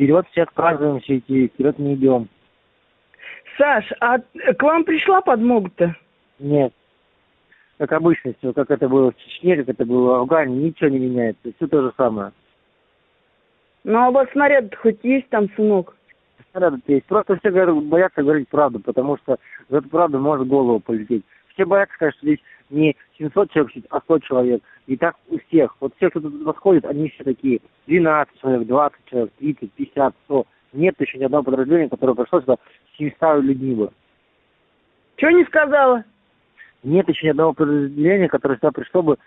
Вперед все отказываемся идти, вперед не идем. Саш, а к вам пришла подмога-то? Нет. Как обычно все, как это было в Чечне, как это было в Афгане, ничего не меняется. Все то же самое. Ну, а у вас снаряд хоть есть там, сынок? Снаряды есть. Просто все говорят, боятся говорить правду, потому что за эту правду может голову полететь. Все сказать, что здесь не 700 человек сидит, а 100 человек. И так у всех. Вот все, кто тут подходит, они все такие 12 человек, 20 человек, 30, 50, 100. Нет еще ни одного подразделения, которое пришло сюда с 700 людьми бы. Чего не сказала? Нет еще ни одного подразделения, которое сюда пришло бы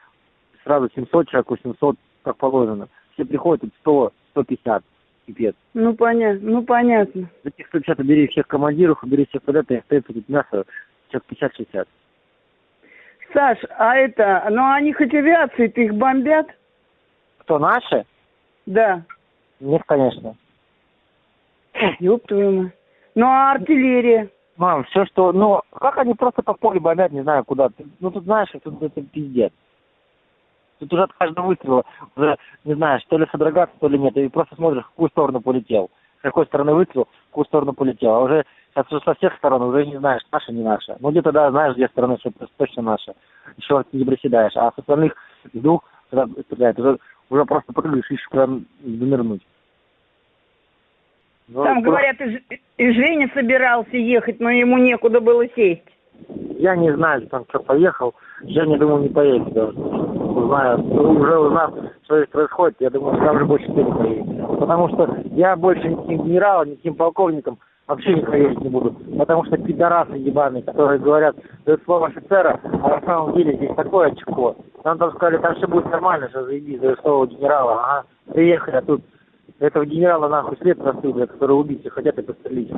сразу 700 человек, 800, как положено. Все приходят тут 100, 150. Пипец. Ну, понятно, ну, понятно. За этих 150 убери всех командиров, убери всех под это, и остается тут мясо, человек 50-60. Саш, а это, ну, они хоть авиации-то их бомбят? Кто, наши? Да. Нет, конечно. Ёб твою мать. Ну, а артиллерия? Мам, все, что... Ну, как они просто по полю бомбят, не знаю, куда. Ты- Ну, тут, знаешь, тут это пиздец. Тут уже от каждого выстрела уже, не знаю, что ли содрогаться, то ли нет. И просто смотришь, в какую сторону полетел. С какой стороны выстрел, какую сторону полетел. А уже сейчас уже со всех сторон уже не знаешь, наша, не наша. Ну, где-то, да, знаешь, где стороны, что точно наша. Еще не приседаешь. А с остальных с двух, когда стреляют, уже, уже просто прыгаешь, ищешь, куда занырнуть. Ну, Там, куда- говорят, и, Женя собирался ехать, но ему некуда было сесть. Я не знаю, там что поехал. Я не думаю, не поедет даже. Узнаю, уже узнав, что здесь происходит, я думаю, что там уже больше никто не поедет. Потому что я больше никаким генералом, никаким полковником вообще не поедет не буду. Потому что пидорасы ебаные, которые говорят, дают слово офицера, а на самом деле здесь такое очко. Нам там сказали, там все будет нормально, что заебись, дают слово генерала. Ага, приехали, а тут этого генерала нахуй след простыл, который убить и хотят и пострелить.